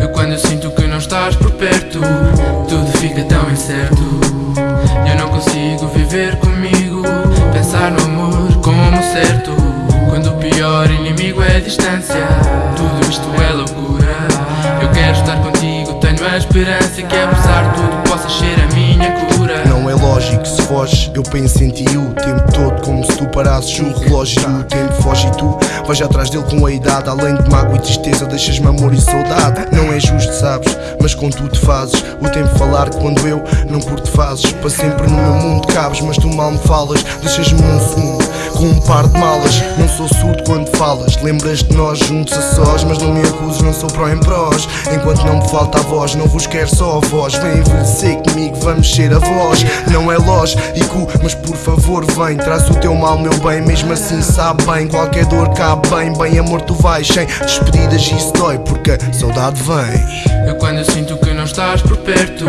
Eu quando sinto que não estás por perto Tudo fica tão incerto. Eu não consigo viver comigo Pensar no amor como certo. Quando o pior inimigo é a distância Tudo isto é loucura. Eu quero estar contigo Tenho a esperança que apesar de tudo eu penso em ti o tempo todo Como se tu parasses o relógio. O tempo foge e tu Vais atrás dele com a idade. Além de mágoa e tristeza deixas-me amor e saudade. Não é justo, sabes, mas com tu te fazes O tempo falar quando eu não curto fazes. Para sempre no meu mundo cabes, mas tu mal me falas Deixas-me num fundo com um par de malas. Não sou surdo quando falas. Lembras de nós juntos a sós Mas não me acuses, não sou pró em prós. Enquanto não me falta a voz Não vos quero só a voz. Vem envelhecer comigo, vamos ser a voz Não é lógico, mas por favor vem. Traz o teu mal, meu bem Mesmo assim sabe bem. Qualquer dor cabe bem Bem amor tu vais. Sem despedidas Isso dói porque a saudade vem. Eu quando sinto que não estás por perto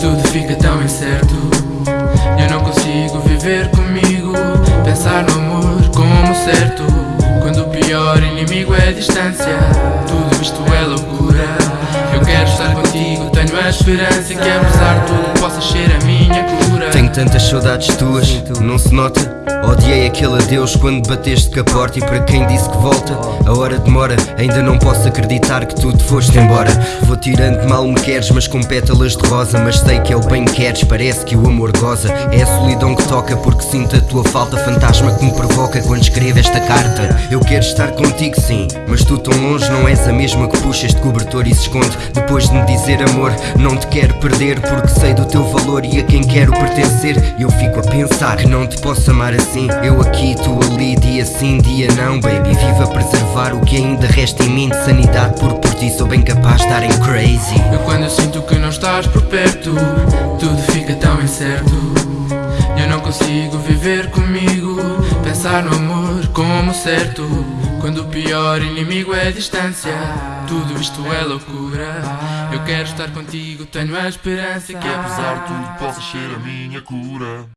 Tudo fica tão incerto. Eu não consigo viver No amor como certo Quando o pior inimigo é a distância. Tudo isto é loucura. Eu quero estar contigo Tenho a esperança que apesar de tudo Possas ser a minha cura tantas saudades tuas, não se nota? Odiei aquele adeus quando bateste com a porta E para quem disse que volta, a hora demora Ainda não posso acreditar que tu te foste embora. Vou tirando mal me queres, mas com pétalas de rosa. Mas sei que é o bem que queres, parece que o amor goza. É a solidão que toca porque sinto a tua falta. Fantasma que me provoca quando escrevo esta carta. Eu quero estar contigo sim, mas tu tão longe Não és a mesma que puxa este cobertor e se esconde. Depois de me dizer amor, não te quero perder Porque sei do teu valor e a quem quero pertencer Eu fico a pensar que não te posso amar assim. Eu aqui, tu ali, dia sim, dia não, baby. Viva a preservar o que ainda resta em mim de sanidade Porque por ti sou bem capaz de estar em crazy. Eu quando sinto que não estás por perto Tudo fica tão incerto. Eu não consigo viver comigo Pensar no amor como certo. Quando o pior inimigo é a distância Tudo isto é loucura Eu quero estar contigo Tenho a esperança que apesar de tudo Possas ser a minha cura